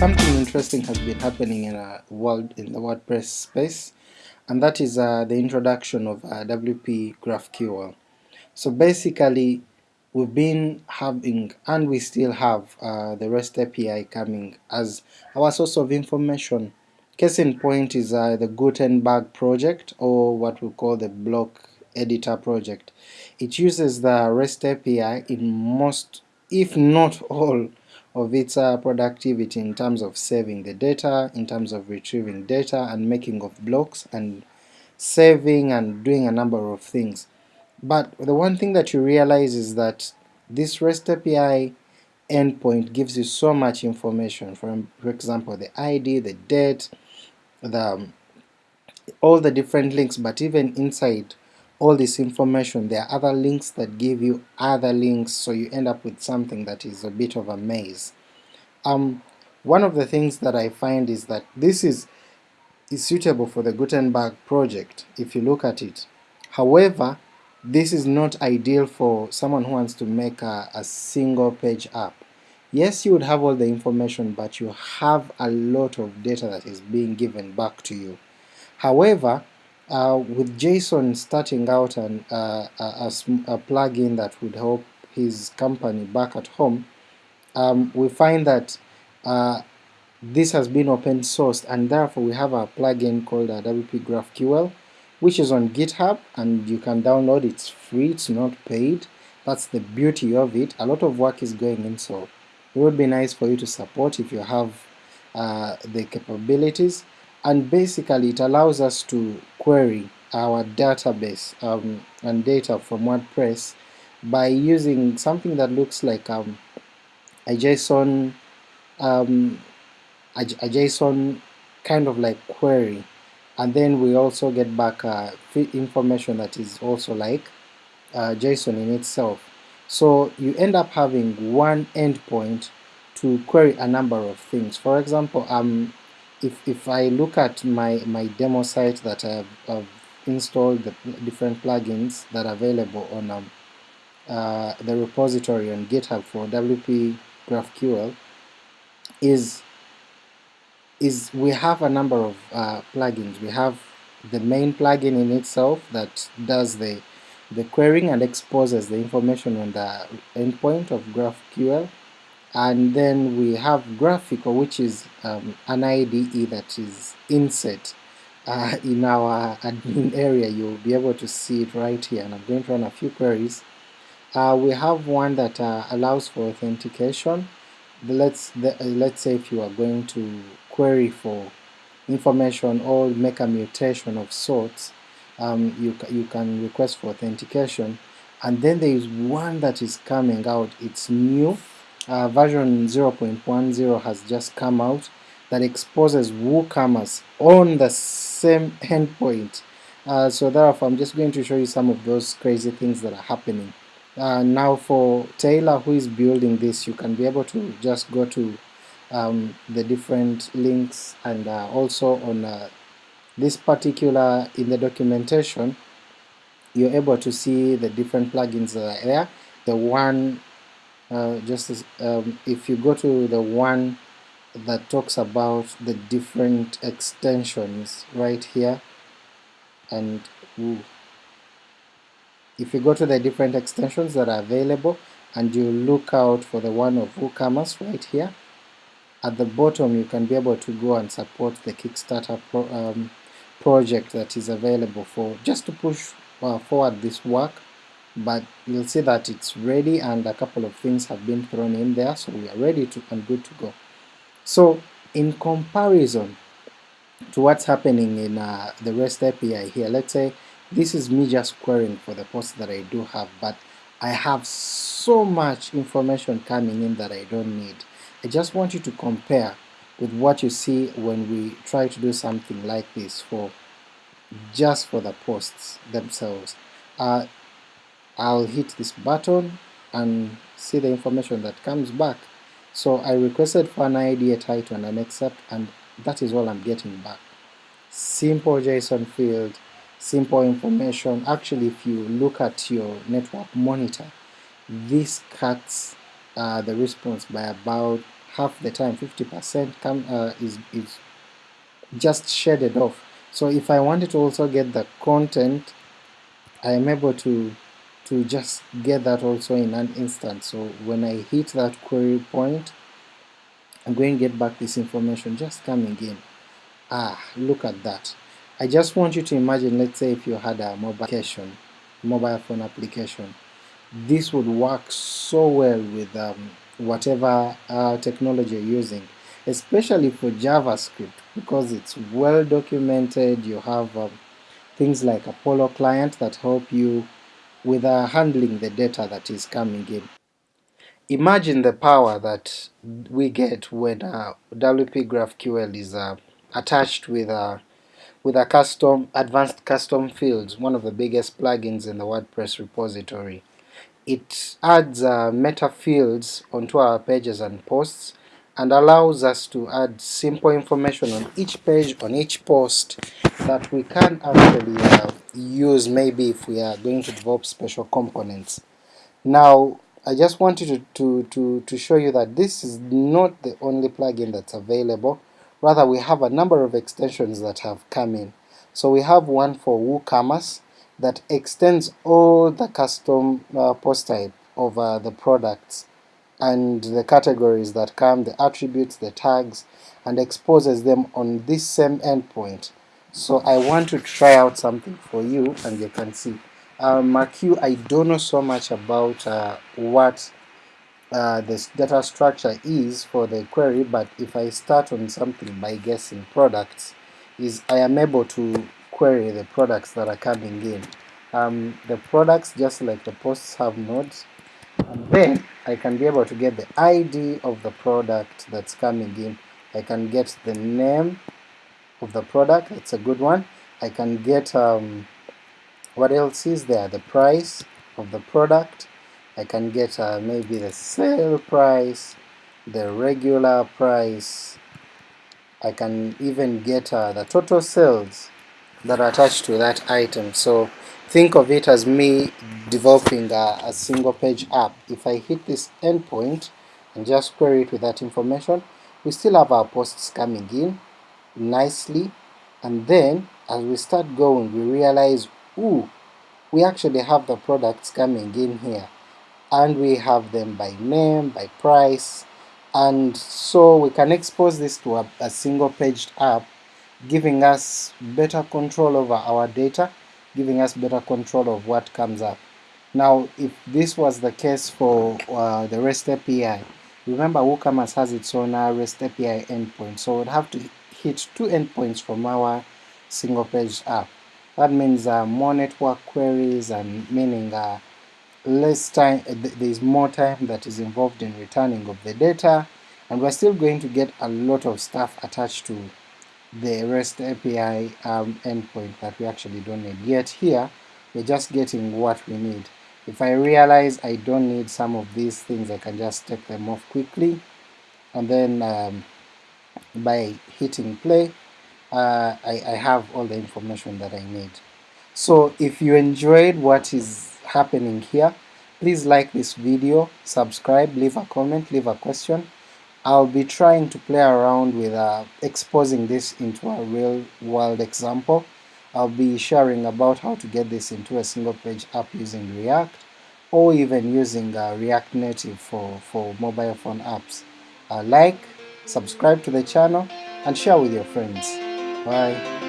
something interesting has been happening in a world in the WordPress space, and that is uh, the introduction of uh, WP GraphQL. So basically, we've been having, and we still have, uh, the REST API coming as our source of information. Case in point is uh, the Gutenberg project, or what we call the block editor project. It uses the REST API in most, if not all, of its uh, productivity in terms of saving the data, in terms of retrieving data and making of blocks and saving and doing a number of things. But the one thing that you realize is that this REST API endpoint gives you so much information, for, for example the ID, the date, the, all the different links, but even inside all this information there are other links that give you other links so you end up with something that is a bit of a maze. Um, one of the things that I find is that this is, is suitable for the Gutenberg project if you look at it. However, this is not ideal for someone who wants to make a, a single page app. Yes, you would have all the information, but you have a lot of data that is being given back to you. However, uh, with Jason starting out an, uh, a, a, plugin that would help his company back at home, um, we find that uh, this has been open sourced and therefore we have a plugin called WP GraphQL which is on GitHub and you can download. It's free, it's not paid, that's the beauty of it, a lot of work is going in so it would be nice for you to support if you have uh, the capabilities. And basically it allows us to query our database um, and data from WordPress by using something that looks like um, a JSON um, a, a, JSON kind of like query and then we also get back uh, information that is also like uh, JSON in itself. So you end up having one endpoint to query a number of things. For example, um, if, if I look at my, my demo site that I've, I've installed the different plugins that are available on um, uh, the repository on GitHub for WP GraphQL is is we have a number of uh, plugins. We have the main plugin in itself that does the the querying and exposes the information on the endpoint of GraphQL and then we have GraphiQL which is um, an IDE that is inset uh, in our admin area. You'll be able to see it right here and I'm going to run a few queries. Uh, we have one that uh, allows for authentication. Let's uh, let's say if you are going to query for information or make a mutation of sorts um, you, you can request for authentication. And then there is one that is coming out. It's new uh, version 0.10 has just come out that exposes WooCommerce on the same endpoint. Uh, so therefore I'm just going to show you some of those crazy things that are happening. Uh, now for Taylor who is building this you can be able to just go to um, the different links and uh, also on uh, this particular in the documentation you're able to see the different plugins that are there. The one uh, just as, um, if you go to the one that talks about the different extensions right here and ooh, if you go to the different extensions that are available and you look out for the one of WooCommerce right here at the bottom you can be able to go and support the Kickstarter pro, um, project that is available for just to push uh, forward this work but you'll see that it's ready and a couple of things have been thrown in there so we are ready to and good to go. So in comparison to what's happening in uh, the REST API here, let's say this is me just querying for the post that I do have but I have so much information coming in that I don't need. I just want you to compare with what you see when we try to do something like this for just for the posts themselves. Uh, I'll hit this button and see the information that comes back. So I requested for an ID, a title and an excerpt and that is all I'm getting back. Simple JSON field, simple information. Actually if you look at your network monitor, this cuts uh, the response by about half the time 50% come uh, is, is just shaded off so if I wanted to also get the content I am able to to just get that also in an instant. So when I hit that query point I'm going to get back this information just coming in. Ah look at that. I just want you to imagine let's say if you had a mobile application mobile phone application this would work so well with um, whatever uh, technology you're using especially for JavaScript because it's well documented. You have um, things like Apollo client that help you with uh, handling the data that is coming in. Imagine the power that we get when uh, WP GraphQL is uh, attached with a with a custom advanced custom fields, one of the biggest plugins in the WordPress repository. It adds uh, meta fields onto our pages and posts and allows us to add simple information on each page, on each post that we can actually uh, use maybe if we are going to develop special components. Now I just wanted to, to, to, to show you that this is not the only plugin that's available, rather we have a number of extensions that have come in. So we have one for WooCommerce that extends all the custom uh, post type of uh, the products and the categories that come, the attributes, the tags, and exposes them on this same endpoint. So I want to try out something for you and you can see. Um, MAQ, I don't know so much about uh, what uh, this data structure is for the query, but if I start on something by guessing products, is I am able to query the products that are coming in. Um, the products, just like the posts, have nodes, then I can be able to get the ID of the product that's coming in. I can get the name of the product, it's a good one. I can get, um, what else is there, the price of the product. I can get uh, maybe the sale price, the regular price. I can even get uh, the total sales that are attached to that item. So think of it as me developing a, a single page app. If I hit this endpoint and just query it with that information, we still have our posts coming in nicely, and then as we start going we realize, ooh, we actually have the products coming in here, and we have them by name, by price, and so we can expose this to a, a single paged app, giving us better control over our data, giving us better control of what comes up. Now if this was the case for uh, the REST API, remember WooCommerce has its own uh, REST API endpoint, so we'd have to hit two endpoints from our single page app. That means uh, more network queries and meaning uh, less time, uh, there is more time that is involved in returning of the data, and we're still going to get a lot of stuff attached to the REST API um, endpoint that we actually don't need. Yet here, we're just getting what we need. If I realize I don't need some of these things, I can just take them off quickly, and then um, by hitting play, uh, I, I have all the information that I need. So if you enjoyed what is happening here, please like this video, subscribe, leave a comment, leave a question. I'll be trying to play around with uh, exposing this into a real world example. I'll be sharing about how to get this into a single page app using React or even using uh, React Native for, for mobile phone apps. Uh, like, subscribe to the channel, and share with your friends. Bye.